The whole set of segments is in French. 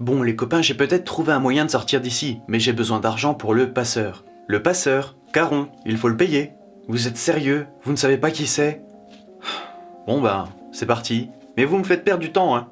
Bon les copains, j'ai peut-être trouvé un moyen de sortir d'ici, mais j'ai besoin d'argent pour le passeur. Le passeur, Caron, il faut le payer. Vous êtes sérieux? Vous ne savez pas qui c'est? Bon ben, c'est parti. Mais vous me faites perdre du temps, hein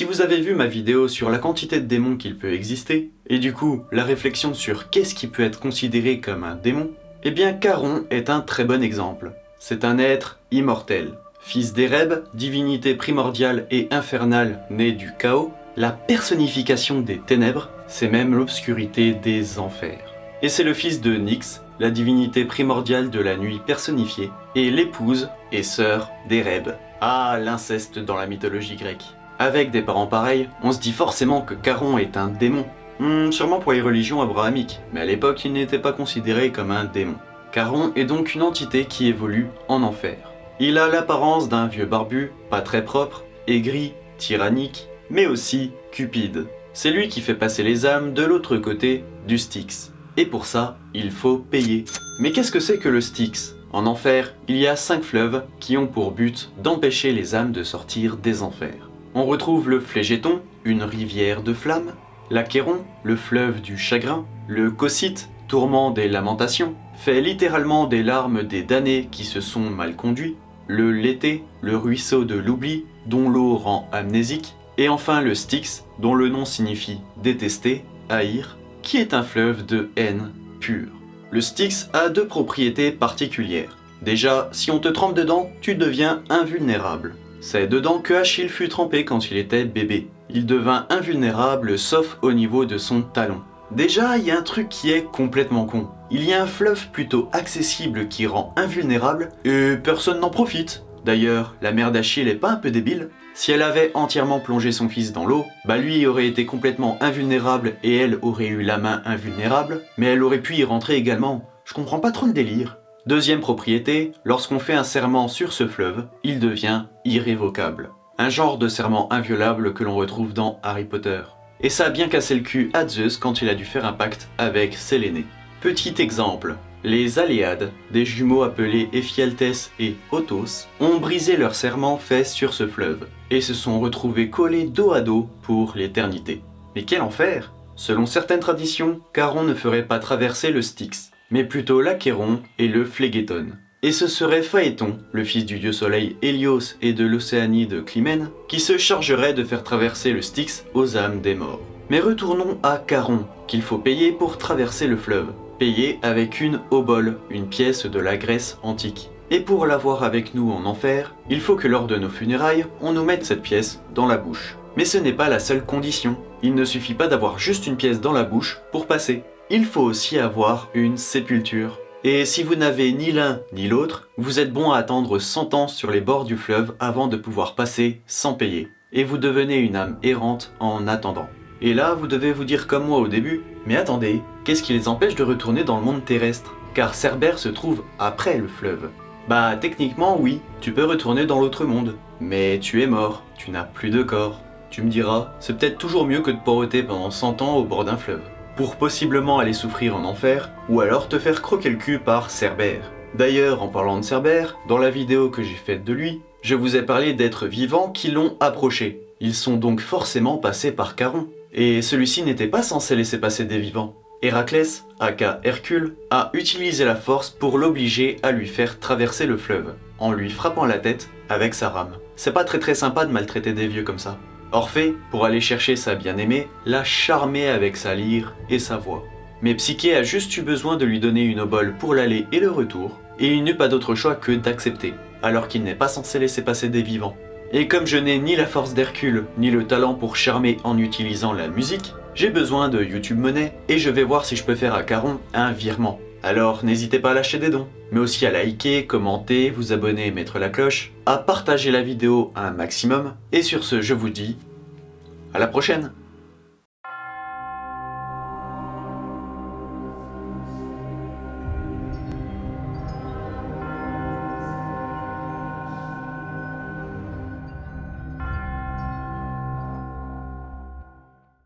Si vous avez vu ma vidéo sur la quantité de démons qu'il peut exister, et du coup la réflexion sur qu'est-ce qui peut être considéré comme un démon, eh bien Caron est un très bon exemple. C'est un être immortel. Fils d'Ereb, divinité primordiale et infernale née du chaos, la personnification des ténèbres, c'est même l'obscurité des enfers. Et c'est le fils de Nyx, la divinité primordiale de la nuit personnifiée, et l'épouse et sœur d'Ereb. Ah, l'inceste dans la mythologie grecque. Avec des parents pareils, on se dit forcément que Caron est un démon. Hmm, sûrement pour les religions abrahamiques, mais à l'époque il n'était pas considéré comme un démon. Caron est donc une entité qui évolue en enfer. Il a l'apparence d'un vieux barbu, pas très propre, aigri, tyrannique, mais aussi cupide. C'est lui qui fait passer les âmes de l'autre côté du Styx. Et pour ça, il faut payer. Mais qu'est-ce que c'est que le Styx? En enfer, il y a cinq fleuves qui ont pour but d'empêcher les âmes de sortir des enfers. On retrouve le Flégéton, une rivière de flammes, l'Achéron, le fleuve du chagrin, le Cocyte, tourment des lamentations, fait littéralement des larmes des damnés qui se sont mal conduits, le Lété, le ruisseau de l'oubli, dont l'eau rend amnésique, et enfin le Styx, dont le nom signifie détester, haïr, qui est un fleuve de haine pure. Le Styx a deux propriétés particulières. Déjà, si on te trempe dedans, tu deviens invulnérable. C'est dedans que Achille fut trempé quand il était bébé. Il devint invulnérable sauf au niveau de son talon. Déjà, il y a un truc qui est complètement con. Il y a un fleuve plutôt accessible qui rend invulnérable et personne n'en profite. D'ailleurs, la mère d'Achille est pas un peu débile Si elle avait entièrement plongé son fils dans l'eau, bah lui aurait été complètement invulnérable et elle aurait eu la main invulnérable, mais elle aurait pu y rentrer également. Je comprends pas trop le délire. Deuxième propriété, lorsqu'on fait un serment sur ce fleuve, il devient irrévocable. Un genre de serment inviolable que l'on retrouve dans Harry Potter. Et ça a bien cassé le cul à Zeus quand il a dû faire un pacte avec Séléné. Petit exemple, les Aléades, des jumeaux appelés Ephialtes et Otos, ont brisé leur serment fait sur ce fleuve, et se sont retrouvés collés dos à dos pour l'éternité. Mais quel enfer Selon certaines traditions, Caron ne ferait pas traverser le Styx, mais plutôt l'Achéron et le Phlegéton. Et ce serait Phaéton, le fils du dieu soleil Hélios et de l'Océanide Clymène, qui se chargerait de faire traverser le Styx aux âmes des morts. Mais retournons à Caron, qu'il faut payer pour traverser le fleuve. Payer avec une obole, une pièce de la Grèce antique. Et pour l'avoir avec nous en enfer, il faut que lors de nos funérailles, on nous mette cette pièce dans la bouche. Mais ce n'est pas la seule condition. Il ne suffit pas d'avoir juste une pièce dans la bouche pour passer il faut aussi avoir une sépulture. Et si vous n'avez ni l'un ni l'autre, vous êtes bon à attendre 100 ans sur les bords du fleuve avant de pouvoir passer sans payer. Et vous devenez une âme errante en attendant. Et là, vous devez vous dire comme moi au début, mais attendez, qu'est-ce qui les empêche de retourner dans le monde terrestre? Car Cerbère se trouve après le fleuve. Bah techniquement oui, tu peux retourner dans l'autre monde, mais tu es mort, tu n'as plus de corps. Tu me diras, c'est peut-être toujours mieux que de poroter pendant 100 ans au bord d'un fleuve pour possiblement aller souffrir en enfer, ou alors te faire croquer le cul par Cerbère. D'ailleurs, en parlant de Cerbère, dans la vidéo que j'ai faite de lui, je vous ai parlé d'êtres vivants qui l'ont approché. Ils sont donc forcément passés par Caron. Et celui-ci n'était pas censé laisser passer des vivants. Héraclès, aka Hercule, a utilisé la force pour l'obliger à lui faire traverser le fleuve, en lui frappant la tête avec sa rame. C'est pas très très sympa de maltraiter des vieux comme ça. Orphée, pour aller chercher sa bien-aimée, l'a charmé avec sa lyre et sa voix. Mais Psyché a juste eu besoin de lui donner une obole pour l'aller et le retour, et il n'eut pas d'autre choix que d'accepter, alors qu'il n'est pas censé laisser passer des vivants. Et comme je n'ai ni la force d'Hercule, ni le talent pour charmer en utilisant la musique, j'ai besoin de YouTube Money, et je vais voir si je peux faire à Caron un virement. Alors n'hésitez pas à lâcher des dons, mais aussi à liker, commenter, vous abonner et mettre la cloche, à partager la vidéo un maximum, et sur ce je vous dis à la prochaine